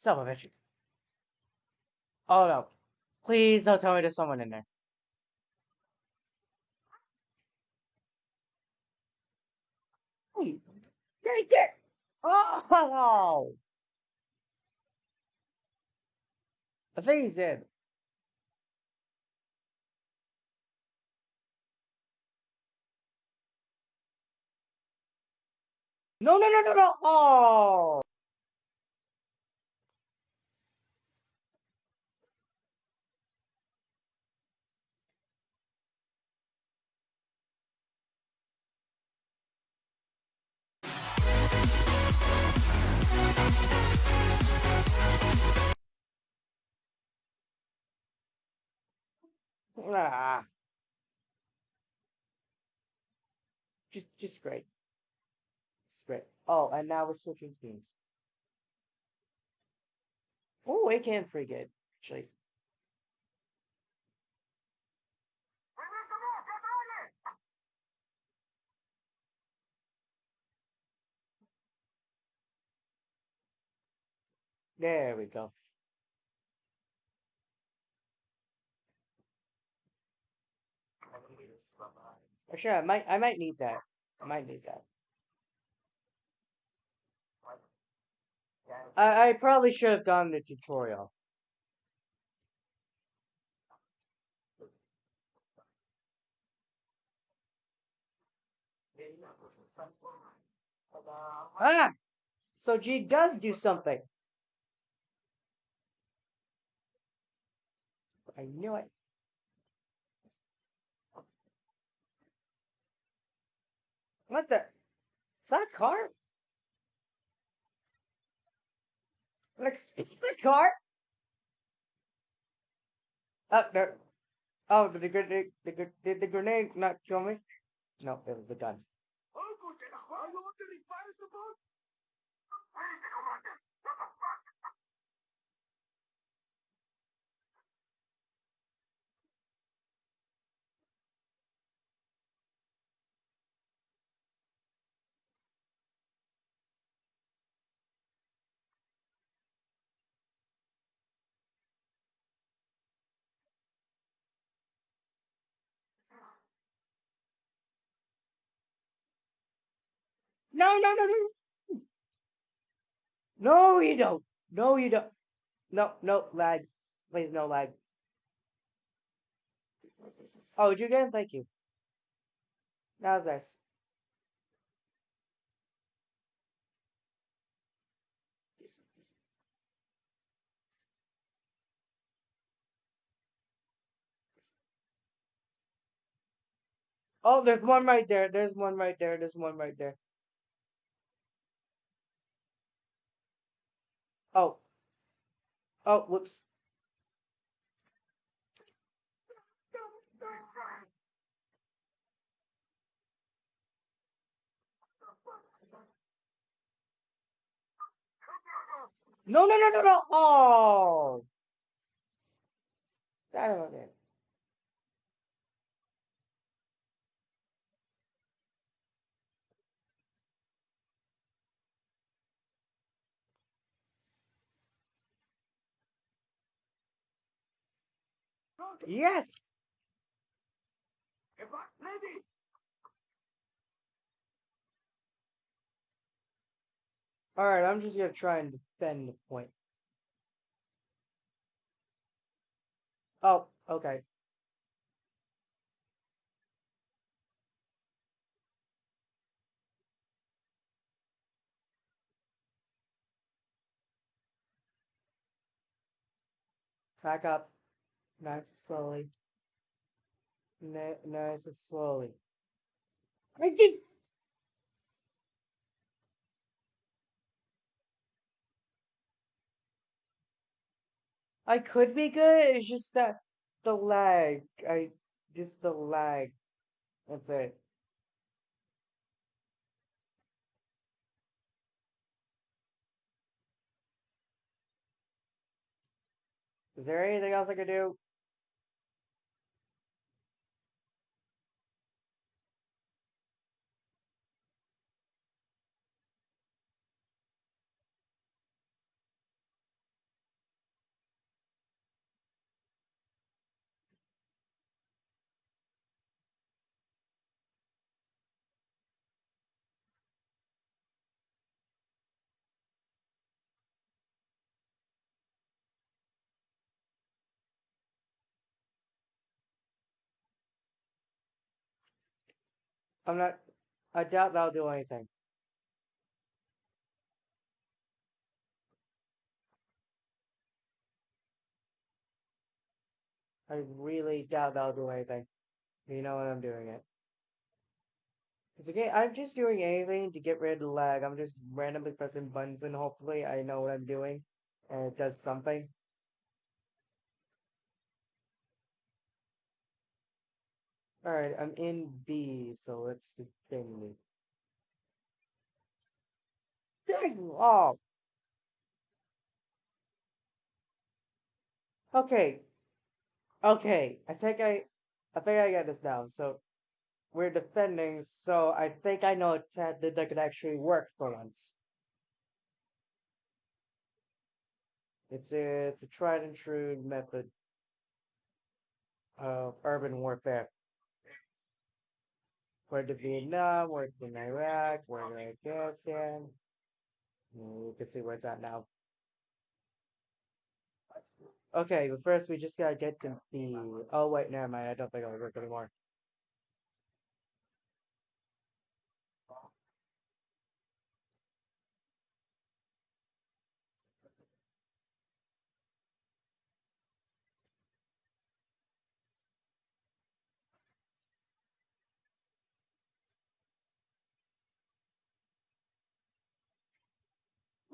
Son of a bitch. Oh no. Please don't tell me there's someone in there. Take it! Oh! I think he's dead. No, no, no, no, no! Oh! Ah. Just, just great. Just great. Oh, and now we're switching teams. Oh, it can pretty good, actually. There we go. Actually, I might, I might need that. I might need that. I, I probably should have done the tutorial. Ah! So G does do something. I knew it. What the? Is that a car? Like, is a car? Oh, there. Oh, did the grenade, the, did the grenade not kill me? No, it was the gun. No, no, no, no. No, you don't. No, you don't. No, no, lag. Please, no lag. Oh, did you again? Thank you. That was nice. Oh, there's one right there. There's one right there. There's one right there. Oh. Oh, whoops. No, no, no, no, no. Oh. That one Yes. All right, I'm just gonna try and defend the point. Oh, okay. Back up. Nice and slowly. Ni- Nice and slowly. I. I could be good. It's just that the lag. I just the lag. That's it. Is there anything else I could do? I'm not. I doubt that'll do anything. I really doubt that'll do anything. You know what I'm doing it. Because again, I'm just doing anything to get rid of the lag. I'm just randomly pressing buttons and hopefully I know what I'm doing and it does something. Alright, I'm in B, so let's defend me. Dang! Oh! Okay. Okay, I think I, I think I got this down. So, we're defending, so I think I know that that could actually work for once. It's a, it's a tried and true method of urban warfare. Where to Vietnam, where in Iraq, where in Afghanistan. You can see where it's at now. Okay, but first we just gotta get to the. Oh wait, never mind. I don't think it'll work anymore.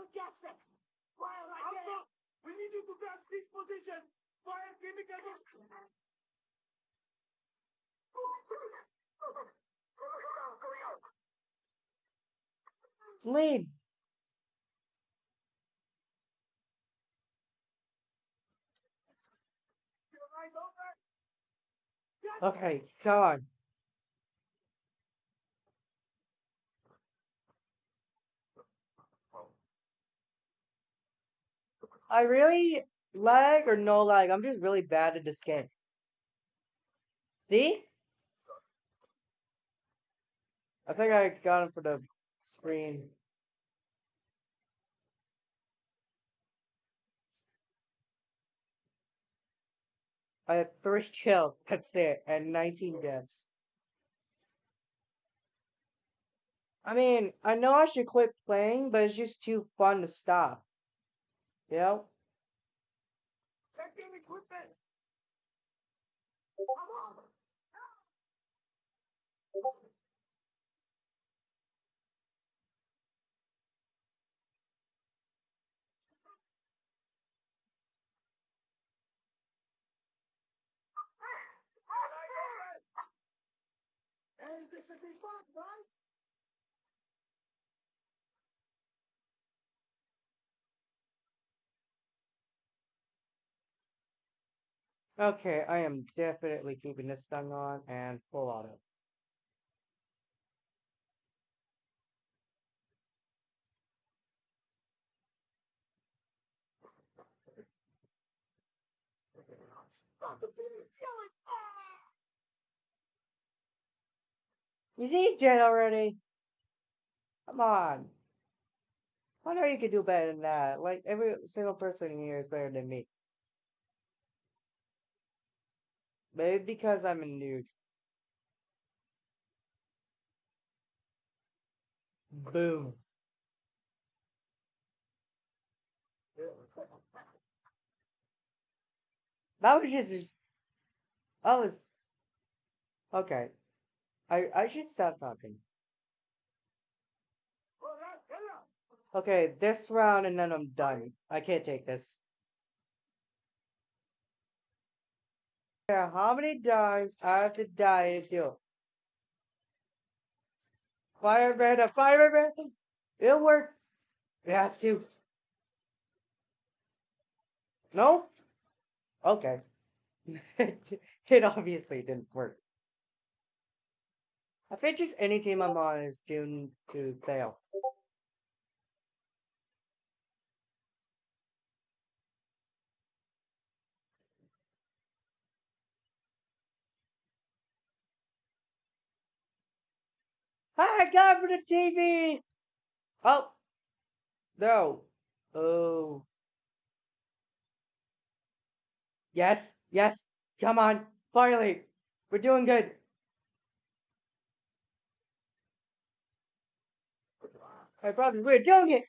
We'll gas them. Fire like that. We need you to gas this position. Fire chemical. Lead. Your eyes open. Okay, come on. I really lag or no lag. I'm just really bad at this game. See? I think I got him for the screen. I had three kills. That's it, and 19 deaths. I mean, I know I should quit playing, but it's just too fun to stop. Know? Check equipment. Hey, this should be fun, right? Okay, I am definitely keeping this thing on and full auto. You see, dead already. Come on. I know you can do better than that. Like, every single person in here is better than me. Maybe because I'm a noob. Boom. That was just. That was. Okay. I I should stop talking. Well, that- yeah. Okay, this round and then I'm done. I can't take this. Yeah, how many times I have to die to you? Fire red, a fire red. It'll work. Has to. No? Okay. it obviously didn't work. I think just any team I'm on is doomed to fail. God for the TV! Oh! No. Oh. Yes, yes. Come on. Finally. We're doing good. My brother, we're doing it.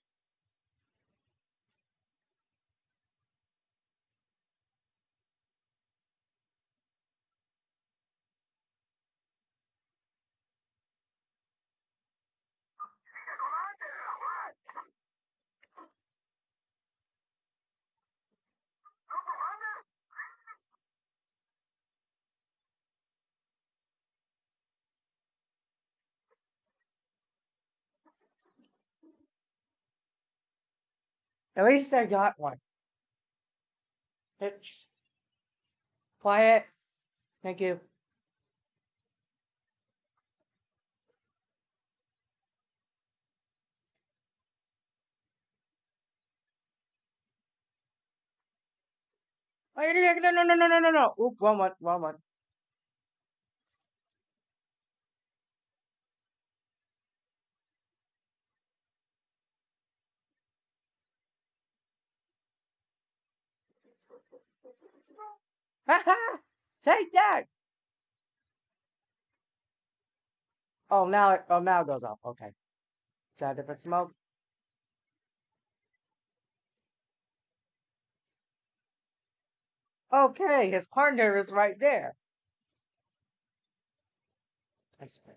At least I got one. It's quiet. Thank you. No, no, no, no, no, no. Oop, wrong one, wrong one. Take that! Oh, now it, oh, now it goes off. Okay. Is that a different smoke? Okay, his partner is right there. That's good.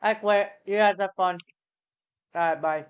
I quit. You guys have fun. Alright, bye.